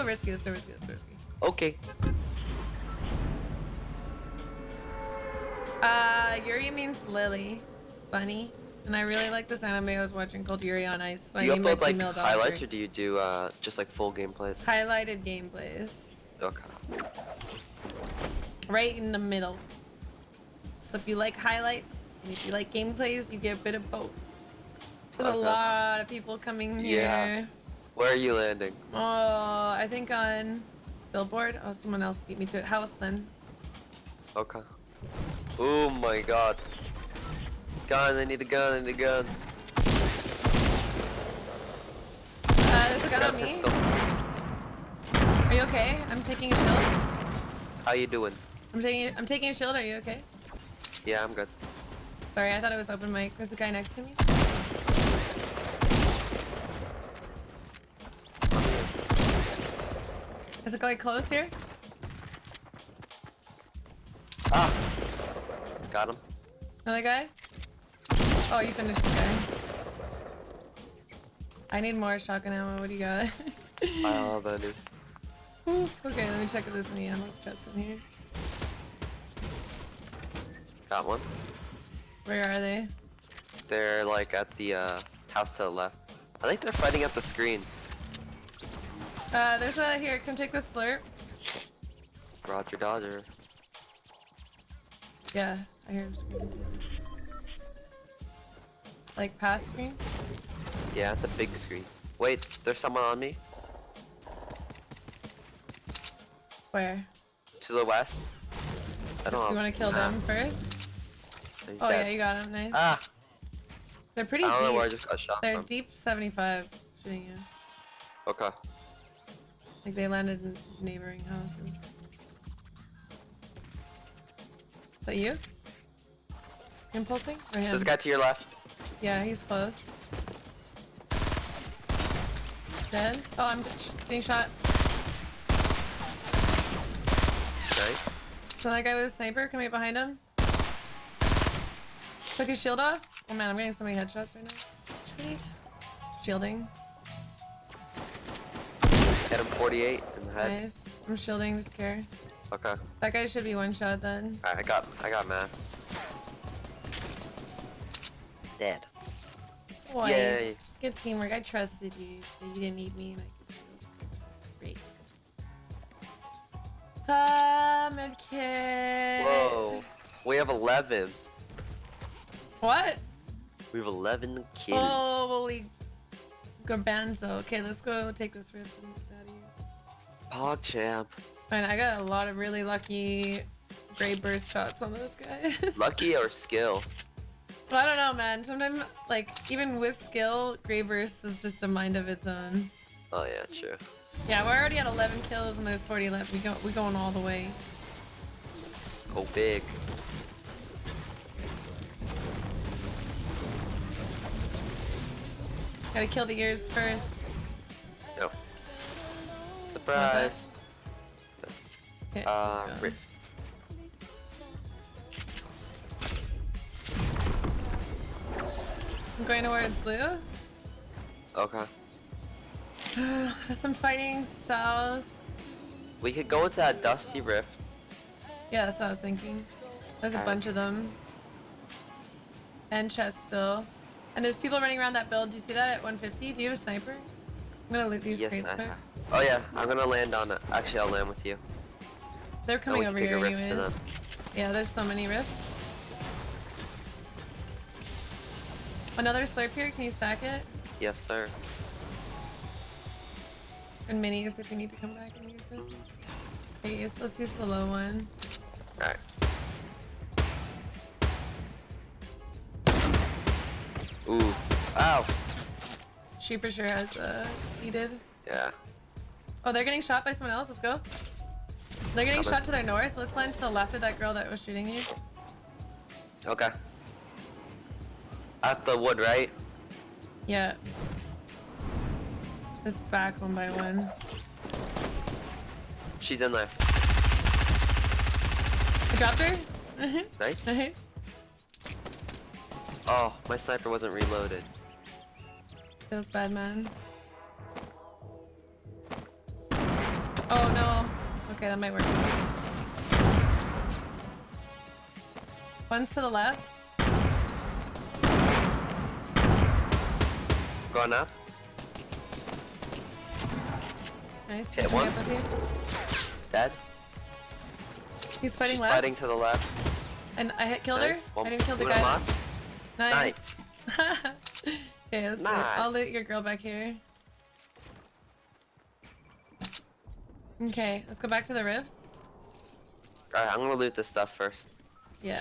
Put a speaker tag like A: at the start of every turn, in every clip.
A: go risky. Let's go risky. Let's go risky.
B: Okay.
A: Uh, Yuri means Lily, bunny, and I really like this anime I was watching called Yuri on Ice. So
B: Do you
A: I
B: upload like highlights or do you do uh just like full gameplays?
A: highlighted gameplays?
B: Okay.
A: Right in the middle. So if you like highlights and if you like gameplays, you get a bit of both. There's a lot of people coming here.
B: Yeah. Where are you landing?
A: Oh, I think on billboard. Oh, someone else beat me to it. House then.
B: Okay. Oh my god. Gun, I need a gun, I need a gun.
A: Uh, there's a gun on me.
B: pistol.
A: Are you okay? I'm taking a shield.
B: How you doing?
A: I'm taking. I'm taking a shield. Are you okay?
B: Yeah, I'm good.
A: Sorry, I thought it was open mic. There's a guy next to me. Is it going close here?
B: Ah! Got him.
A: Another guy? Oh, you finished this guy. I need more shotgun ammo. What do you got?
B: I love that dude.
A: Okay, let me check if there's any ammo chests in here.
B: Got one.
A: Where are they?
B: They're like at the uh, house to the left. I think they're fighting at the screen.
A: Uh, there's a here. Come take this slurp.
B: Roger Dodger.
A: Yeah, I hear him screaming. Like past screen?
B: Yeah, the big screen. Wait, there's someone on me.
A: Where?
B: To the west. I don't know.
A: You want to kill
B: Nah,
A: them first?
B: he's
A: Oh yeah, you got him. Nice.
B: Ah!
A: They're pretty
B: I don't know where I
A: deep.
B: just got shot
A: They're
B: from.
A: deep 75 shooting you.
B: Okay.
A: Like they landed in neighboring houses. Is that you? Impulsing? Or him?
B: This guy to your left.
A: Yeah, he's close. Dead? Oh, I'm being shot.
B: Nice.
A: So that guy with a sniper coming behind him. Took his shield off. Oh man, I'm getting so many headshots right now. Sweet. Shielding.
B: Hit him 48 in the head.
A: Nice. I'm shielding, just care.
B: Okay.
A: That guy should be one shot then.
B: Alright, I got I got mats. Dead.
A: Nice.
B: Yay.
A: Good teamwork. I trusted you. That you didn't need me. And I could shield. Great. Ah, medkit.
B: Whoa. We have 11.
A: What?
B: We have 11 kills.
A: Holy garbanzo. Okay, let's go take this rift and get out of here.
B: Pog champ.
A: Fine, I got a lot of really lucky gray burst shots on those guys.
B: Lucky or skill?
A: Well, I don't know, man. Sometimes, like, even with skill, gray burst is just a mind of its own.
B: Oh yeah, true.
A: Yeah, we're already at 11 kills and there's 40 left. We go, we going all the way.
B: Go big.
A: Gotta kill the ears first.
B: Surprise.
A: Okay,
B: Uh. Rift.
A: I'm going towards blue.
B: Okay.
A: There's some fighting south.
B: We could go into that dusty rift.
A: Yeah, that's what I was thinking. There's a bunch of them. And chest still. And there's people running around that build. Do you see that at 150? Do you have a sniper? I'm gonna loot these
B: yes,
A: crates quick.
B: Oh yeah, I'm gonna land on it. Actually, I'll land with you.
A: They're coming over here
B: a rift
A: anyways.
B: to them.
A: Yeah, there's so many rifts. Another slurp here. Can you stack it?
B: Yes, sir.
A: And minis if you need to come back and use them. Okay, let's use the low one.
B: Alright. Ooh. Ow.
A: She for sure has uh, heated.
B: Yeah.
A: Oh, they're getting shot by someone else. Let's go. They're getting
B: Coming.
A: shot to their north. Let's land to the left of that girl that was shooting you.
B: Okay. At the wood, right?
A: Yeah. Just back one by one.
B: She's in there.
A: I dropped her.
B: Nice.
A: nice.
B: Oh, my sniper wasn't reloaded.
A: Feels bad, man. Oh no. Okay, that might work. One's to the left.
B: Going up.
A: Nice.
B: Hit
A: Coming up
B: once.
A: with you.
B: Dead.
A: He's fighting
B: She's
A: left.
B: fighting to the left.
A: And I hit killed
B: Nice.
A: her.
B: One,
A: I didn't kill the guy.
B: lost.
A: Nice. okay, let's see. I'll loot your girl back here. Okay, let's go back to the rifts.
B: Alright, I'm gonna loot this stuff first.
A: Yeah.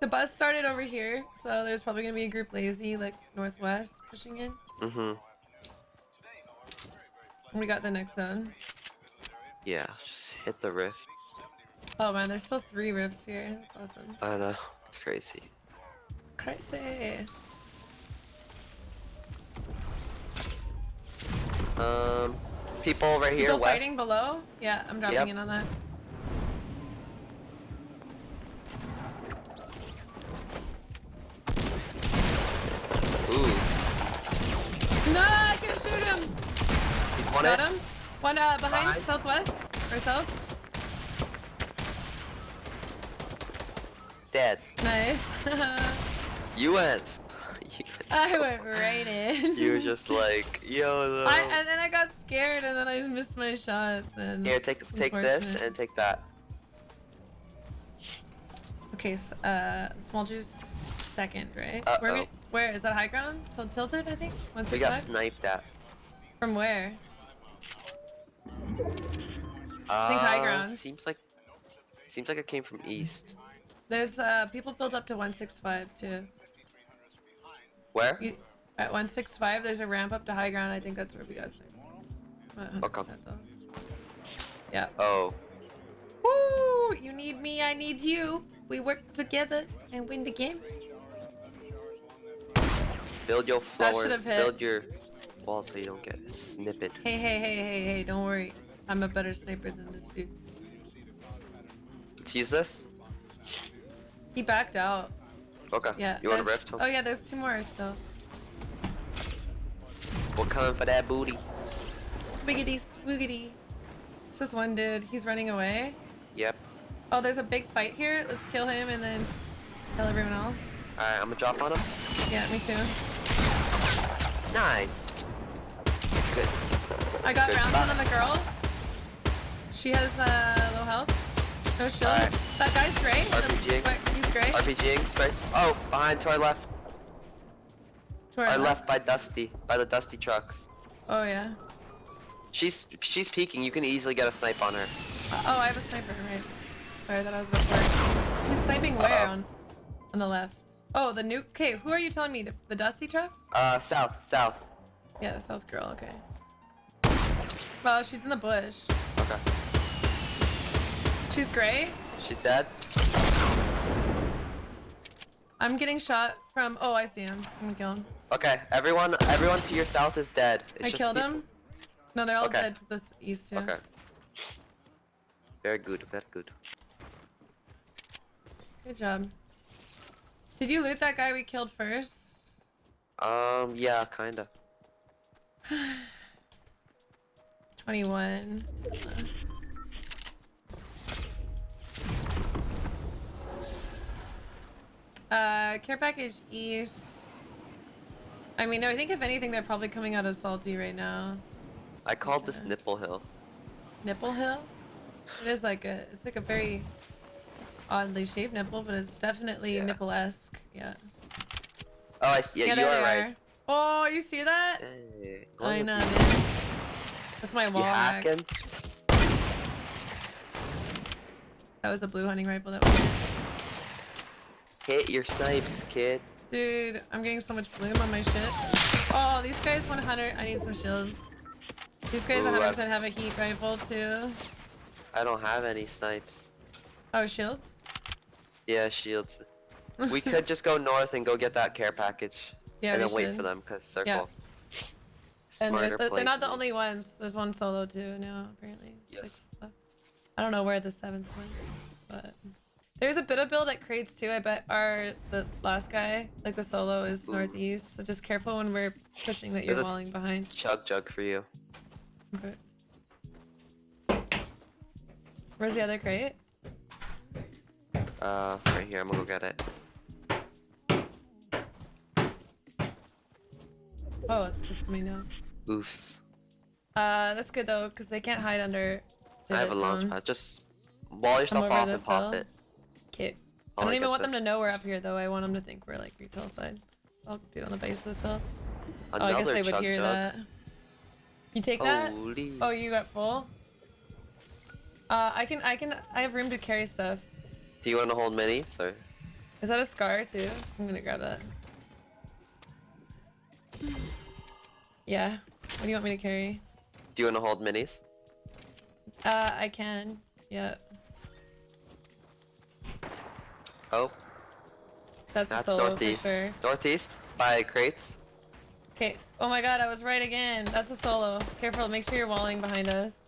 A: The bus started over here, so there's probably gonna be a group lazy, like northwest, pushing in.
B: Mm-hmm.
A: We got the next zone.
B: Yeah, just hit the rift.
A: Oh man, there's still three rifts here. That's awesome.
B: I know. It's crazy.
A: Crazy.
B: Um, people over here,
A: Still
B: west.
A: fighting below? Yeah, I'm dropping
B: Yep.
A: in on that.
B: Ooh,
A: No, I can shoot him.
B: he's one
A: Got
B: hit.
A: him. One uh, behind,
B: Behind.
A: southwest or south.
B: Dead.
A: Nice.
B: You went.
A: I went right in.
B: you were just like, yo.
A: I, and then I got scared and then I missed my shots and.
B: Here, take take this and take that.
A: Okay, so, uh, small juice second, right? Where, we, where is that high ground? Til- tilted, I think. One
B: We got sniped at.
A: From where?
B: Uh,
A: think high ground.
B: Seems like seems like it came from east.
A: There's uh people built up to one six five too.
B: Where?
A: You, at one six five, there's a ramp up to high ground. I think that's where we got 100%
B: Okay.
A: though. Yeah.
B: Oh,
A: Woo! You need me, I need you. We work together and win the game.
B: build your floor. Build your wall so you don't get snippet.
A: Hey, hey, hey, hey, hey! Don't worry. I'm a better sniper than this dude.
B: Let's use this.
A: He backed out.
B: Okay.
A: Yeah.
B: You want to
A: there's-
B: rift?
A: Oh yeah, there's two more still.
B: We're coming for that booty.
A: Swiggity swoogity. It's just one dude. He's running away.
B: Yep.
A: Oh, there's a big fight here. Let's kill him and then kill everyone else.
B: Alright, I'm gonna drop on him.
A: Yeah, me too.
B: Nice. Good.
A: I got
B: Good.
A: rounds on the girl. She has uh, low health. No shield.
B: Alright.
A: That guy's gray. The-
B: RPG.
A: Gray.
B: RPGing space. Oh, behind to our left.
A: To our
B: Our left by Dusty, by the Dusty trucks.
A: Oh yeah.
B: She's she's peeking. You can easily get a snipe on her.
A: Oh, I have a sniper, right. Sorry, I thought I was about to work. She's sniping where
B: Uh-oh.
A: on? On the left. Oh, the nuke. Okay, who are you telling me? The, the dusty trucks?
B: Uh, south, south.
A: Yeah, the south girl, okay. Well, she's in the bush.
B: Okay.
A: She's gray.
B: She's dead.
A: I'm getting shot from. Oh, I see him. I'm gonna kill him.
B: Okay, everyone, everyone to your south is dead. It's
A: I
B: just
A: killed
B: people-
A: him. No, they're all
B: Okay.
A: dead to this east too.
B: Okay. Very good, very good.
A: Good job. Did you loot that guy we killed first?
B: Um, yeah, kinda.
A: 21. Uh, care package east. I mean, I think if anything, they're probably coming out of salty right now.
B: I called this Nipple Hill.
A: Nipple hill. It is like a. It's like a very oddly shaped nipple, but it's definitely
B: Yeah.
A: nipple-esque. Yeah.
B: Oh, I see. Yeah,
A: there
B: you are right.
A: are. Oh, you see that?
B: Hey,
A: I know, man. That's my wall? That was a blue hunting rifle that was.
B: Hit your snipes, kid.
A: Dude, I'm getting so much bloom on my shit. Oh, these guys 100. I need some shields. These guys
B: Ooh, I-
A: 100% have a heat rifle too.
B: I don't have any snipes.
A: Oh, shields?
B: Yeah, shields. We could just go north and go get that care package.
A: Yeah,
B: and then wait for them, because circle.
A: Yeah. And there's
B: Smarter
A: the,
B: play
A: they're not the only ones. There's one solo too now, apparently.
B: Yes.
A: Six left. I don't know where the seventh went, but there's a bit of build at crates too. I bet our the last guy, like the solo, is
B: Ooh.
A: northeast. So just careful when we're pushing that you're
B: There's
A: walling behind.
B: Chug jug for you.
A: Okay. Where's the other crate?
B: Uh, right here. I'm gonna go get it.
A: Oh, it's just me now.
B: Oofs.
A: Uh, that's good though, because they can't hide under.
B: I have a launch pad. Just wall yourself off and pop
A: hill.
B: it.
A: Okay. I don't even want them to know we're up here though. I want them to think we're like retail side. So I'll do it on the base of this hill. oh, I guess they would hear
B: jug.
A: that. You take that? Oh, you got full. Uh, I can, I can, I have room to carry stuff.
B: Do you want to hold minis or?
A: Is that a scar too? I'm gonna grab that. Yeah. What do you want me to carry?
B: Do you want to hold minis?
A: Uh, I can. Yeah.
B: Oh,
A: That's,
B: that's
A: solo
B: northeast.
A: sure.
B: Northeast by crates.
A: Okay. Oh my god, I was right again. That's a solo. Careful, make sure you're walling behind us.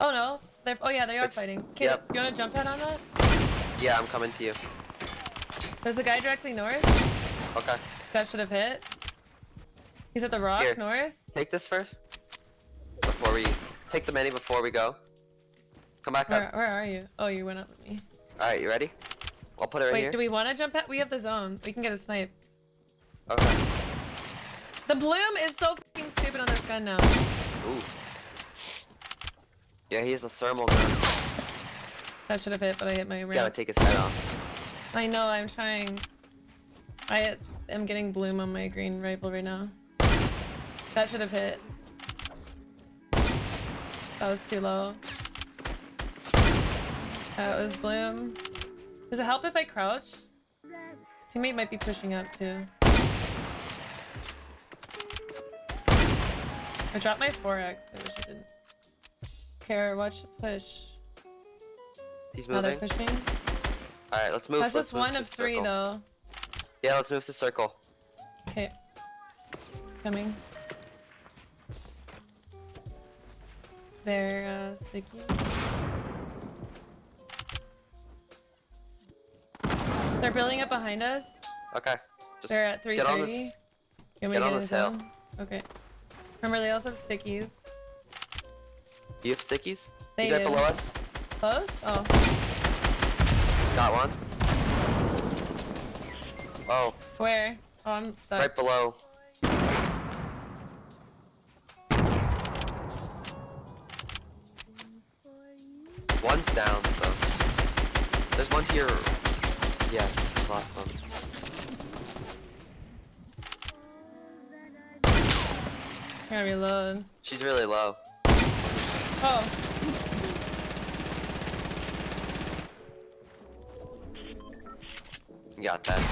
A: Oh no. They're oh yeah, they are
B: It's-
A: fighting. Okay,
B: yep.
A: you wanna jump head on that?
B: Yeah, I'm coming to you.
A: There's a guy directly north.
B: Okay.
A: That should have hit. He's at the rock
B: Here.
A: north.
B: Take this first. Before we take the mini before we go. Come back
A: Where,
B: up.
A: where are you? Oh, you went up with me.
B: All right, you ready? I'll put it right
A: Wait,
B: here.
A: do we want to jump head? We have the zone. We can get a snipe.
B: Okay.
A: The bloom is so fucking stupid on this gun now.
B: Ooh. Yeah, he has a thermal gun.
A: That should have hit, but I hit my
B: Gotta take his head off.
A: I know, I'm trying. I am getting bloom on my green rifle right now. That should have hit. That was too low. That was bloom. Does it help if I crouch? His teammate might be pushing up too. I dropped my 4x. I wish I didn't. Care, watch the push.
B: He's
A: Now they're
B: moving.
A: pushing.
B: All right, let's move.
A: That's
B: let's
A: just
B: move
A: one of three
B: circle.
A: though.
B: Yeah, let's move to circle.
A: Okay. Coming. They're uh, sticky. They're building up behind us.
B: Okay. Just
A: They're at 330.
B: get on
A: 330.
B: this.
A: Me
B: get on this hill.
A: zone? Okay. Remember, they also have stickies.
B: You have stickies?
A: They
B: He's right below us.
A: Close? Oh.
B: Got one. Oh,
A: Where? Oh, I'm stuck.
B: right below. One's down, so. There's one to your. Yeah, last one.
A: Gotta reload.
B: She's really low.
A: Oh.
B: You got that.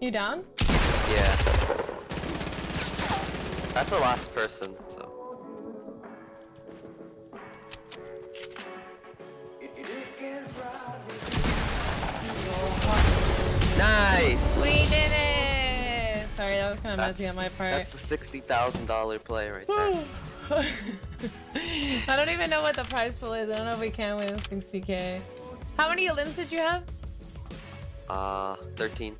A: You down?
B: Yeah. That's the last person, so. Nice!
A: We did it! Sorry, that was kind of messy on my part.
B: That's a $60,000 play right there.
A: I don't even know what the prize pool is. I don't know if we can win this thing How many limbs did you have?
B: Uh,
C: 13.